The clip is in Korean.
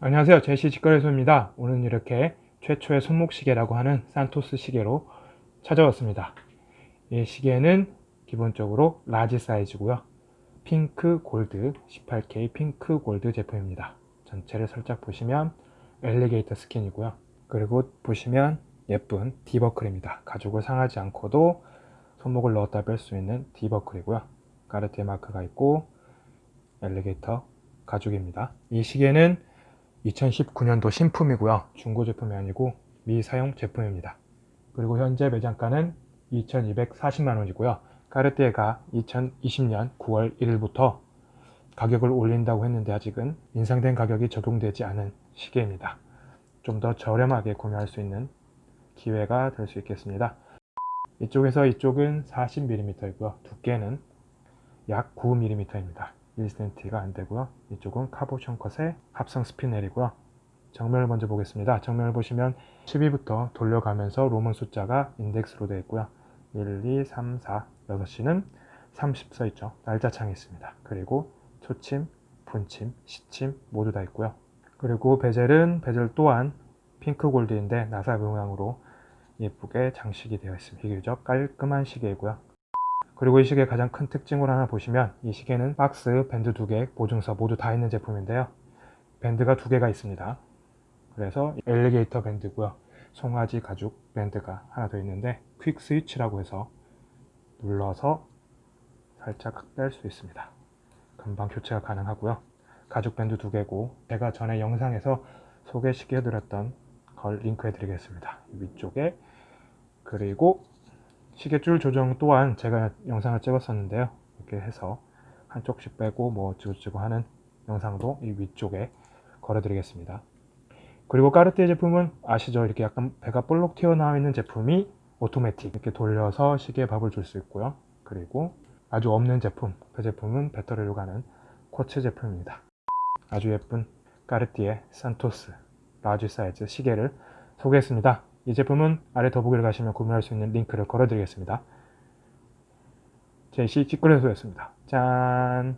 안녕하세요. 제시 직거래소입니다. 오늘은 이렇게 최초의 손목시계라고 하는 산토스 시계로 찾아왔습니다. 이 시계는 기본적으로 large 사이즈고요. 핑크 골드 18K 핑크 골드 제품입니다. 전체를 살짝 보시면 alligator 스킨이고요. 그리고 보시면 예쁜 D버클입니다. 가죽을 상하지 않고도 손목을 넣었다 뺄 수 있는 D버클이고요. 까르티에 마크가 있고 엘리게이터 가죽입니다. 이 시계는 2019년도 신품이고요. 중고 제품이 아니고 미사용 제품입니다. 그리고 현재 매장가는 2240만원이고요. 까르띠에가 2020년 9월 1일부터 가격을 올린다고 했는데 아직은 인상된 가격이 적용되지 않은 시계입니다. 좀 더 저렴하게 구매할 수 있는 기회가 될 수 있겠습니다. 이쪽에서 이쪽은 40mm이고요. 두께는 약 9mm입니다. 1cm가 안되고요. 이쪽은 cabochon 컷의 합성 스피넬이고요. 정면을 먼저 보겠습니다. 정면을 보시면 12부터 돌려가면서 Roman 숫자가 인덱스로 되어 있고요. 1, 2, 3, 4, 6시는 30 써있죠. 날짜창이 있습니다. 그리고 초침, 분침, 시침 모두 다 있고요. 그리고 베젤은 베젤 또한 핑크 골드인데 나사 모양으로 예쁘게 장식이 되어 있습니다. 비교적 깔끔한 시계이고요 그리고 이 시계의 가장 큰 특징을 하나 보시면 이 시계는 박스, 밴드 두 개, 보증서 모두 다 있는 제품인데요. 밴드가 두 개가 있습니다. 그래서 엘리게이터 밴드고요. 송아지 가죽 밴드가 하나 더 있는데 퀵 스위치라고 해서 눌러서 살짝 뺄 수 있습니다. 금방 교체가 가능하고요. 가죽 밴드 두 개고 제가 전에 영상에서 소개시켜 드렸던 걸 링크해 드리겠습니다. 위쪽에 그리고 시계줄 조정 또한 제가 영상을 찍었었는데요. 이렇게 해서 한쪽씩 빼고 뭐 어찌고저찌고 하는 영상도 이 위쪽에 걸어 드리겠습니다. 그리고 까르띠에 제품은 아시죠? 이렇게 약간 배가 볼록 튀어나와 있는 제품이 오토매틱. 이렇게 돌려서 시계에 밥을 줄 수 있고요. 그리고 아주 없는 제품 그 제품은 배터리로 가는 쿼츠 제품입니다. 아주 예쁜 까르띠에 산토스 large 사이즈 시계를 소개했습니다 이 제품은 아래 더보기를 가시면 구매할 수 있는 링크를 걸어 드리겠습니다. 제시 직거래소였습니다. 짠!